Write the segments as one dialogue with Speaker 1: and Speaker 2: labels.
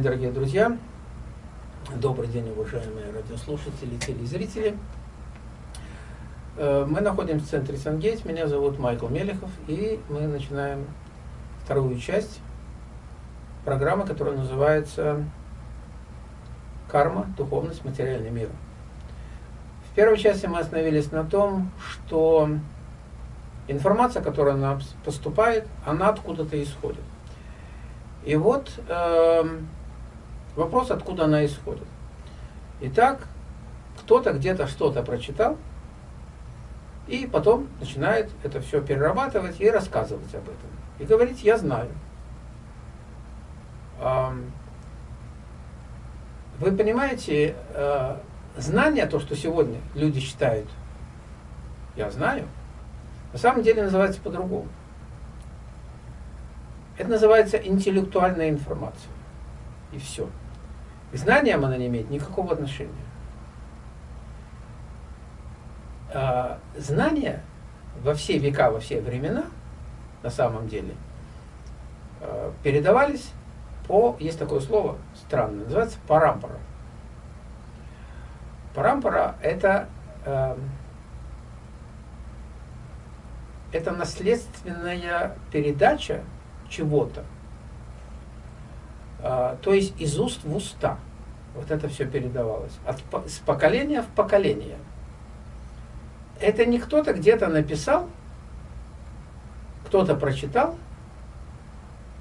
Speaker 1: день, дорогие друзья. Добрый день, уважаемые радиослушатели, телезрители. Э, мы находимся в центре Сангейт. Меня зовут Майкл Мелехов. И мы начинаем вторую часть программы, которая называется «Карма. Духовность. Материальный мир». В первой части мы остановились на том, что информация, которая нам поступает, она откуда-то исходит. И вот э, вопрос, откуда она исходит. Итак, кто-то где-то что-то прочитал, и потом начинает это все перерабатывать и рассказывать об этом. И говорить, я знаю. Вы понимаете, э, знание, то, что сегодня люди считают, я знаю, на самом деле называется по-другому. Это называется интеллектуальная информация. И все. К знаниям она не имеет никакого отношения. А, знания во все века, во все времена, на самом деле, а, передавались по, есть такое слово странное, называется парампара. Парампара это, э, это наследственная передача чего-то. А, то есть из уст в уста. Вот это все передавалось. От, с поколения в поколение. Это не кто-то где-то написал, кто-то прочитал,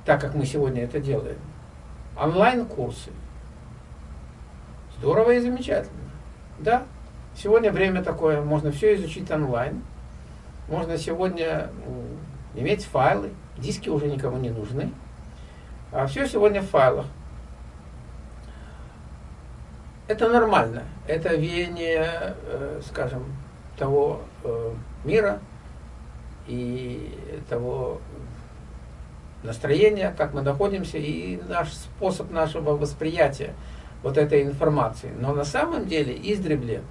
Speaker 1: так как мы сегодня это делаем. Онлайн-курсы. Здорово и замечательно. Да, сегодня время такое, можно все изучить онлайн. Можно сегодня иметь файлы, диски уже никому не нужны. А все сегодня в файлах. Это нормально. Это веяние, э, скажем, того э, мира и того настроения, как мы находимся, и наш способ нашего восприятия вот этой информации. Но на самом деле издревле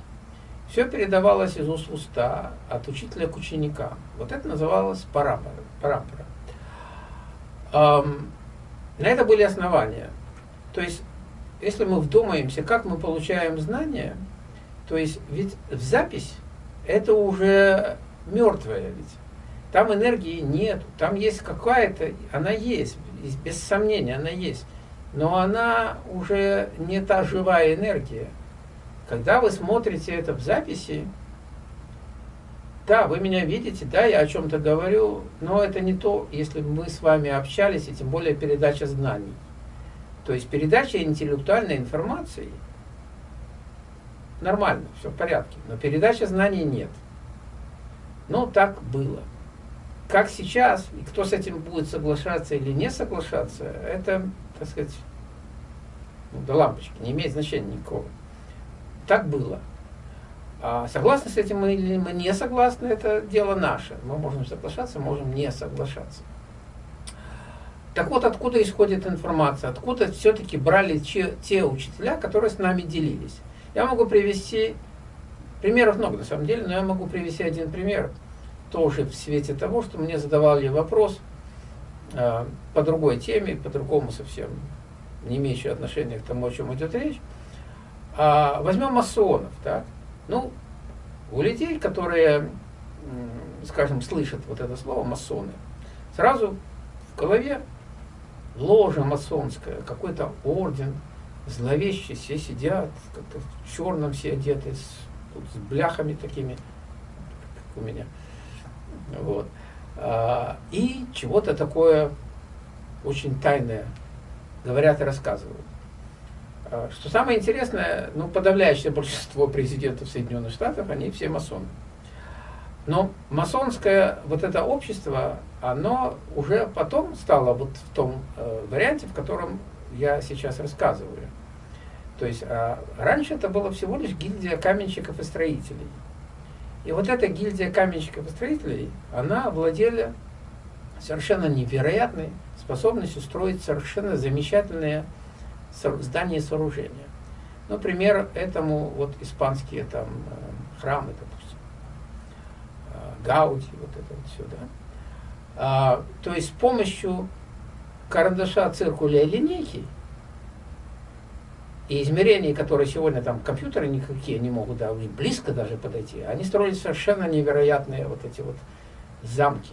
Speaker 1: все передавалось из уст в уста, от учителя к ученикам. Вот это называлось парампора. парампора. Эм, на это были основания. То есть, если мы вдумаемся, как мы получаем знания, то есть, ведь в запись это уже мертвое ведь. Там энергии нет, там есть какая-то, она есть, без сомнения она есть, но она уже не та живая энергия. Когда вы смотрите это в записи, да, вы меня видите, да, я о чем-то говорю, но это не то, если мы с вами общались, и тем более передача знаний. То есть передача интеллектуальной информации нормально, все в порядке, но передача знаний нет. Ну, так было. Как сейчас, и кто с этим будет соглашаться или не соглашаться, это, так сказать, ну, до лампочки, не имеет значения никакого. Так было. А согласны с этим мы или мы не согласны, это дело наше. Мы можем соглашаться, можем не соглашаться. Так вот, откуда исходит информация? Откуда все-таки брали те, те учителя, которые с нами делились? Я могу привести, примеров много на самом деле, но я могу привести один пример, тоже в свете того, что мне задавали вопрос э, по другой теме, по другому совсем, не имеющий отношения к тому, о чем идет речь. А, возьмем масонов, так? Ну, у людей, которые, скажем, слышат вот это слово масоны, сразу в голове ложа масонская, какой-то орден, зловещий, все сидят, как-то в черном все одеты, с, тут, с бляхами такими, как у меня. Вот. А, и чего-то такое очень тайное говорят и рассказывают. А, что самое интересное, ну, подавляющее большинство президентов Соединенных Штатов, они все масоны. Но масонское вот это общество, оно уже потом стало вот в том э, варианте, в котором я сейчас рассказываю. То есть а, раньше это было всего лишь гильдия каменщиков и строителей. И вот эта гильдия каменщиков и строителей, она владела совершенно невероятной способностью строить совершенно замечательные здания и сооружения. Ну, пример этому вот испанские там э, храмы, допустим, э, Гауди, вот это вот все, да. А, то есть с помощью карандаша, циркуля и линейки И измерения, которые сегодня там компьютеры никакие не могут да, близко даже подойти, они строили совершенно невероятные вот эти вот замки.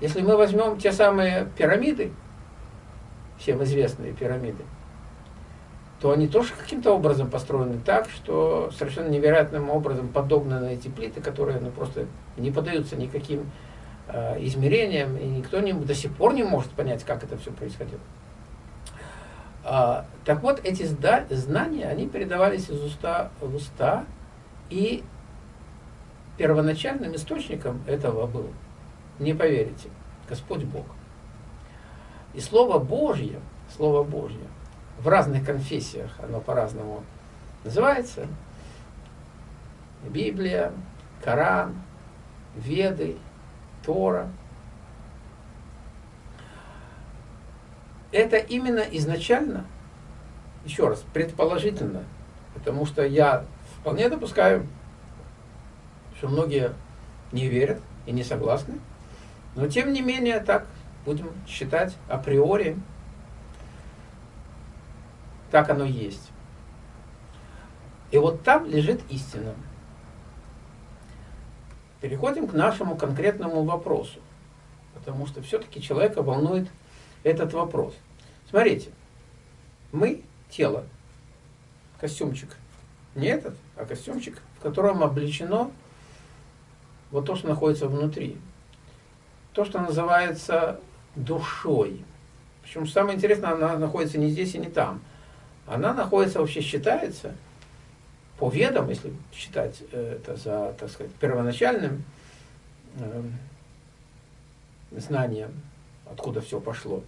Speaker 1: Если мы возьмем те самые пирамиды, всем известные пирамиды, то они тоже каким-то образом построены так, что совершенно невероятным образом подогнаны эти плиты, которые ну, просто не поддаются никаким э, измерениям, и никто не, до сих пор не может понять, как это все происходило. А, так вот, эти знания, они передавались из уста в уста, и первоначальным источником этого был, не поверите, Господь Бог. И Слово Божье, Слово Божье, в разных конфессиях оно по-разному называется, Библия, Коран, Веды, Тора. Это именно изначально, еще раз, предположительно, потому что я вполне допускаю, что многие не верят и не согласны, но тем не менее так будем считать априори, так оно есть. И вот там лежит истина. Переходим к нашему конкретному вопросу, потому что все-таки человека волнует этот вопрос. Смотрите, мы тело, костюмчик, не этот, а костюмчик, в котором облечено вот то, что находится внутри. То, что называется душой. Причем самое интересное, она находится не здесь и не там. Она находится, вообще считается, по ведам, если считать э, это за, так сказать, первоначальным э, знанием, откуда все пошло,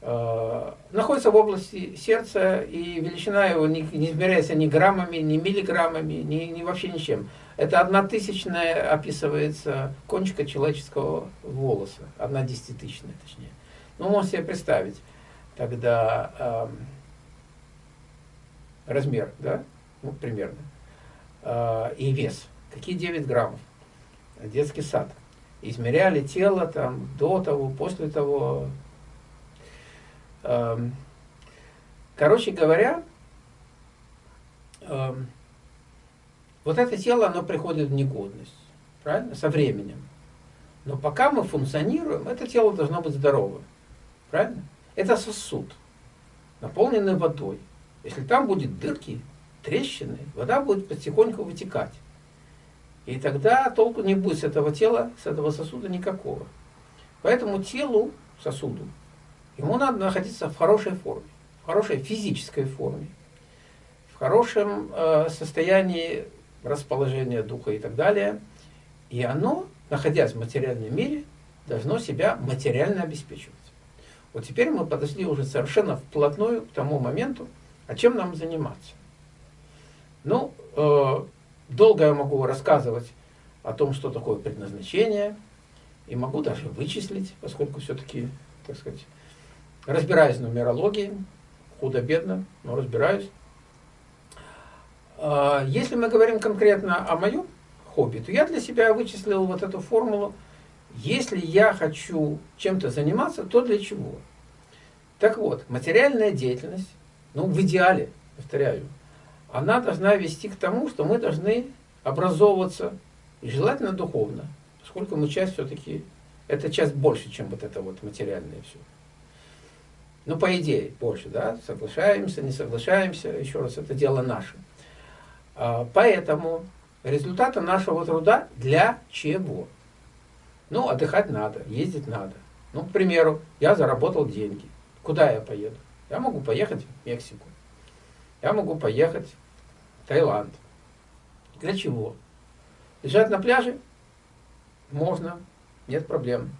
Speaker 1: э, находится в области сердца, и величина его не, не измеряется ни граммами, ни миллиграммами, ни, ни вообще ничем. Это одна тысячная описывается кончика человеческого волоса, одна десятитысячная точнее. Ну, можете себе представить тогда э, размер, да, ну, примерно, э, и вес. Какие 9 граммов? Детский сад. Измеряли тело там до того, после того. Э, короче говоря, э, вот это тело, оно приходит в негодность, правильно, со временем. Но пока мы функционируем, это тело должно быть здоровым, правильно? Это сосуд, наполненный водой. Если там будет дырки, трещины, вода будет потихоньку вытекать. И тогда толку не будет с этого тела, с этого сосуда никакого. Поэтому телу, сосуду, ему надо находиться в хорошей форме, в хорошей физической форме, в хорошем э, состоянии расположения духа и так далее. И оно, находясь в материальном мире, должно себя материально обеспечивать. Вот теперь мы подошли уже совершенно вплотную к тому моменту, а чем нам заниматься. Ну, э, долго я могу рассказывать о том, что такое предназначение, и могу даже вычислить, поскольку все-таки, так сказать, разбираюсь в нумерологии, худо-бедно, но разбираюсь. А, если мы говорим конкретно о моем хобби, то я для себя вычислил вот эту формулу. Если я хочу чем-то заниматься, то для чего? Так вот, материальная деятельность, ну, в идеале, повторяю, она должна вести к тому, что мы должны образовываться, и желательно духовно, поскольку мы часть все-таки, это часть больше, чем вот это вот материальное все. Ну, по идее, больше, да, соглашаемся, не соглашаемся, еще раз, это дело наше. А, поэтому результаты нашего труда для чего? Ну, отдыхать надо, ездить надо. Ну, к примеру, я заработал деньги. Куда я поеду? Я могу поехать в Мексику. Я могу поехать в Таиланд. Для чего? Лежать на пляже? Можно, нет проблем.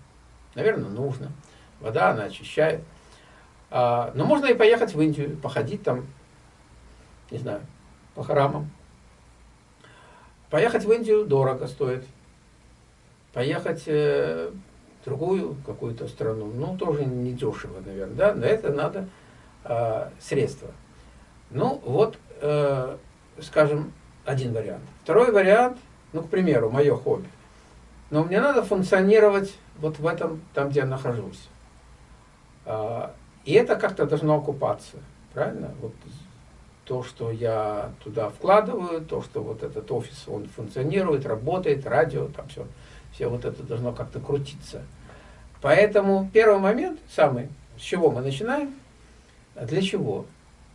Speaker 1: Наверное, нужно. Вода, она очищает. А, но можно и поехать в Индию, походить там, не знаю, по храмам. Поехать в Индию дорого стоит. Поехать э, в другую какую-то страну, ну, тоже не дешево, наверное, да, на это надо э, средства. Ну, вот, э, скажем, один вариант. Второй вариант, ну, к примеру, мое хобби. Но мне надо функционировать вот в этом, там, где я нахожусь. Э, И это как-то должно окупаться, правильно? Вот то, что я туда вкладываю, то, что вот этот офис, он функционирует, работает, радио, там все, все вот это должно как-то крутиться. Поэтому первый момент, самый, с чего мы начинаем, а для чего?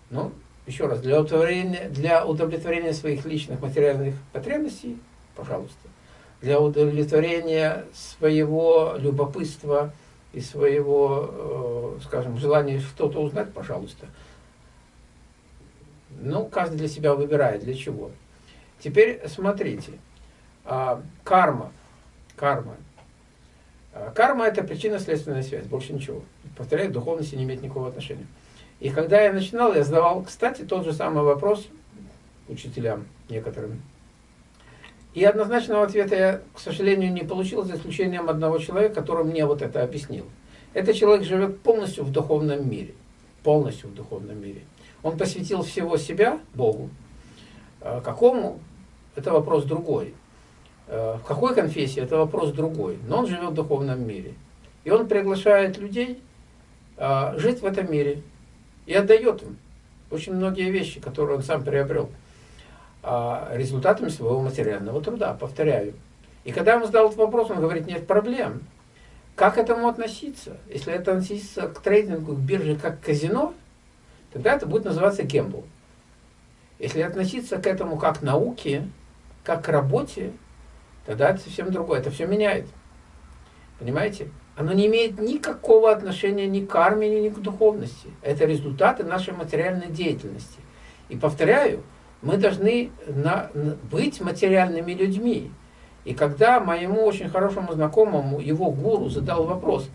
Speaker 1: Ну, еще раз, для удовлетворения, для удовлетворения своих личных материальных потребностей, пожалуйста, для удовлетворения своего любопытства и своего, э, скажем, желания что-то узнать, пожалуйста. Каждый для себя выбирает, для чего. Теперь смотрите, а, карма, карма. А, карма – это причинно-следственная связь, больше ничего. Повторяю, духовности не имеет никакого отношения. И когда я начинал, я задавал, кстати, тот же самый вопрос учителям некоторым. И однозначного ответа я, к сожалению, не получил, за исключением одного человека, который мне вот это объяснил. Этот человек живет полностью в духовном мире. Полностью в духовном мире. Он посвятил всего себя Богу. А какому? Это вопрос другой. А в какой конфессии? Это вопрос другой. Но он живет в духовном мире. И он приглашает людей а, жить в этом мире, и отдает им очень многие вещи, которые он сам приобрел результатами своего материального труда, повторяю. И когда ему задал этот вопрос, он говорит, нет проблем. Как к этому относиться? Если это относиться к трейдингу, к бирже, как к казино, тогда это будет называться гембл. Если относиться к этому как к науке, как к работе, тогда это совсем другое. Это все меняет. Понимаете? оно не имеет никакого отношения ни к карме, ни к духовности. Это результаты нашей материальной деятельности. И повторяю, мы должны на, на, быть материальными людьми. И когда моему очень хорошему знакомому, его гуру, задал вопрос,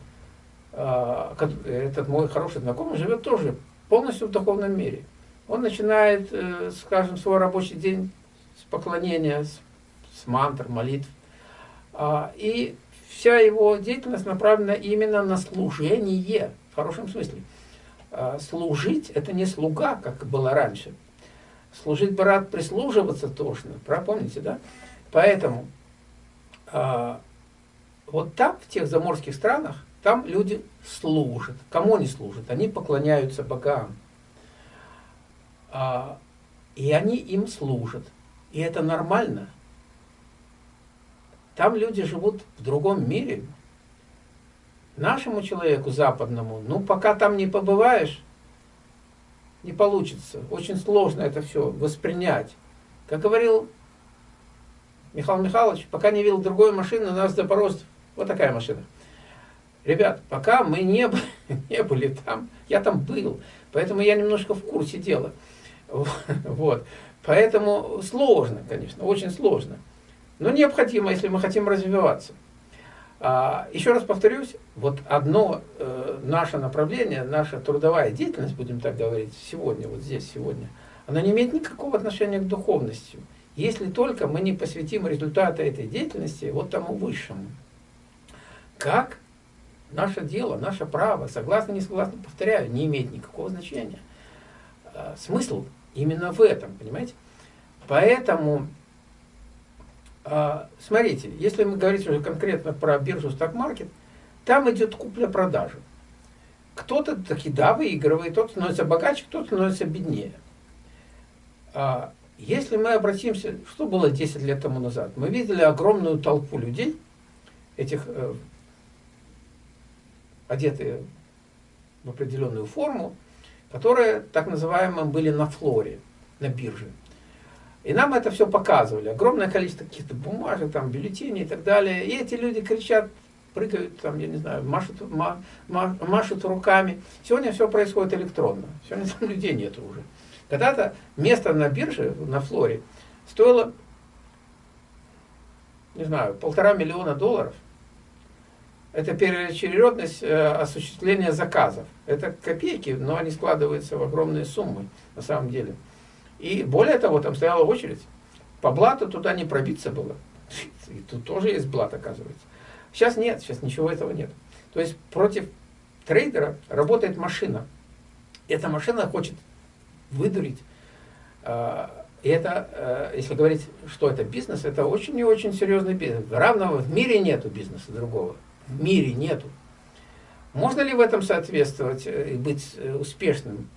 Speaker 1: э, этот мой хороший знакомый живет тоже полностью в духовном мире. Он начинает, э, скажем, свой рабочий день с поклонения, с, с мантр, молитв. Э, и вся его деятельность направлена именно на служение, в хорошем смысле. А, служить – это не слуга, как было раньше. Служить брат, прислуживаться тошно, помните, да? Поэтому а, вот там, в тех заморских странах, там люди служат. Кому они служат? Они поклоняются богам. А, и они им служат. И это нормально. Там люди живут в другом мире. Нашему человеку западному, ну, пока там не побываешь, не получится. Очень сложно это все воспринять. Как говорил Михаил Михайлович, пока не видел другой машины, у нас Запорожцев. Вот такая машина. Ребят, пока мы не, не были там, я там был, поэтому я немножко в курсе дела. Вот. Поэтому сложно, конечно, очень сложно но необходимо, если мы хотим развиваться. А, еще раз повторюсь, вот одно э, наше направление, наша трудовая деятельность, будем так говорить, сегодня, вот здесь, сегодня, она не имеет никакого отношения к духовности, если только мы не посвятим результаты этой деятельности вот тому высшему. Как наше дело, наше право, согласно, не согласно, повторяю, не имеет никакого значения. А, смысл именно в этом, понимаете? Поэтому а, смотрите, если мы говорим уже конкретно про биржу сток-маркет, там идет купля-продажа. Кто-то таки, да, выигрывает, тот становится богаче, кто-то становится беднее. А, если мы обратимся, что было 10 лет тому назад, мы видели огромную толпу людей, этих э, одетые в определенную форму, которые так называемые были на флоре, на бирже. И нам это все показывали. Огромное количество каких-то бумажек, там, бюллетеней и так далее. И эти люди кричат, прыгают, там, я не знаю, машут, ма, ма, машут руками. Сегодня все происходит электронно. Сегодня там людей нет уже. Когда-то место на бирже, на флоре, стоило, не знаю, полтора миллиона долларов. Это переочередность э, осуществления заказов. Это копейки, но они складываются в огромные суммы на самом деле. И более того, там стояла очередь. По блату туда не пробиться было. И тут тоже есть блат, оказывается. Сейчас нет, сейчас ничего этого нет. То есть против трейдера работает машина. Эта машина хочет выдурить. А, и это, а, если говорить, что это бизнес, это очень и очень серьезный бизнес. Равного в мире нету бизнеса другого. В мире нету. Можно ли в этом соответствовать и быть успешным?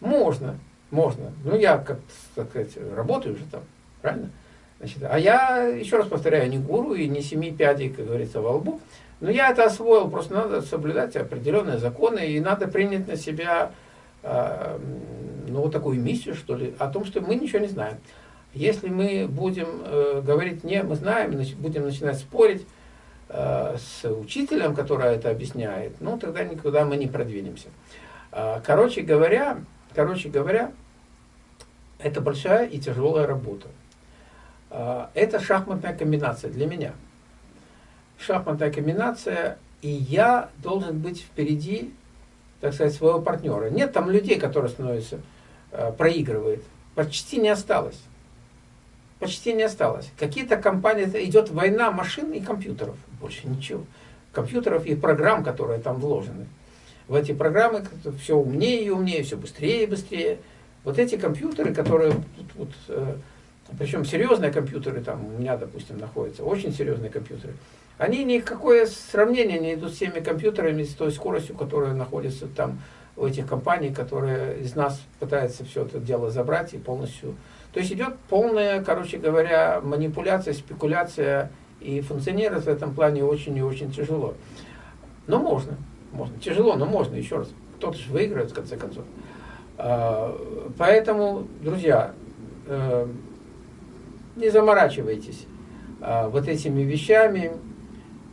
Speaker 1: Можно, можно. Ну, я, как сказать, работаю уже там, правильно? Значит, а я, еще раз повторяю, не гуру и не семи пядей, как говорится, во лбу. Но я это освоил, просто надо соблюдать определенные законы, и надо принять на себя э, ну, вот такую миссию, что ли, о том, что мы ничего не знаем. Если мы будем э, говорить «не, мы знаем», будем начинать спорить э, с учителем, который это объясняет, ну, тогда никуда мы не продвинемся. Э, короче говоря, короче говоря, это большая и тяжелая работа. Э, это шахматная комбинация для меня – шахматная комбинация, и я должен быть впереди, так сказать, своего партнера. Нет там людей, которые становятся, э, проигрывают. Почти не осталось. Почти не осталось. Какие-то компании, идет война машин и компьютеров. Больше ничего. Компьютеров и программ, которые там вложены. В эти программы все умнее и умнее, все быстрее и быстрее. Вот эти компьютеры, которые, вот, вот, э, причем серьезные компьютеры, там у меня, допустим, находятся, очень серьезные компьютеры, они никакое сравнение не идут с теми компьютерами, с той скоростью, которая находится там у этих компаний, которые из нас пытаются все это дело забрать и полностью... То есть идет полная, короче говоря, манипуляция, спекуляция, и функционировать в этом плане очень и очень тяжело. Но можно, можно. Тяжело, но можно, еще раз. Кто-то же выиграет, в конце концов. А, поэтому, друзья, э, не заморачивайтесь а, вот этими вещами,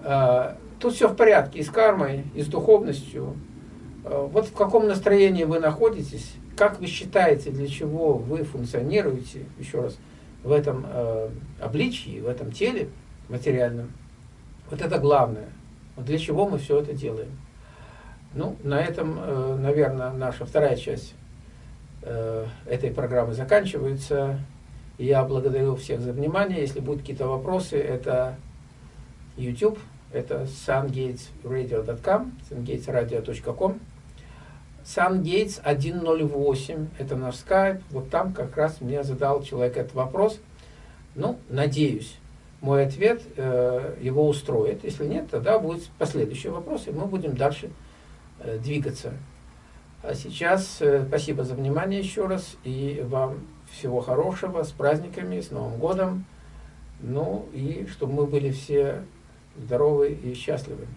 Speaker 1: а, тут все в порядке и с кармой, и с духовностью. А, вот в каком настроении вы находитесь, как вы считаете, для чего вы функционируете, еще раз, в этом э, обличии, в этом теле материальном. Вот это главное. Вот для чего мы все это делаем. Ну, на этом, э, наверное, наша вторая часть э, этой программы заканчивается. Я благодарю всех за внимание. Если будут какие-то вопросы, это YouTube, это sungatesradio.com, sungatesradio.com. SunGates 108, это наш скайп. Вот там как раз мне задал человек этот вопрос. Ну, надеюсь, мой ответ э, его устроит. Если нет, тогда будет последующий вопрос, и мы будем дальше э, двигаться. А сейчас э, спасибо за внимание еще раз, и вам всего хорошего, с праздниками, с Новым годом. Ну, и чтобы мы были все здоровы и счастливы.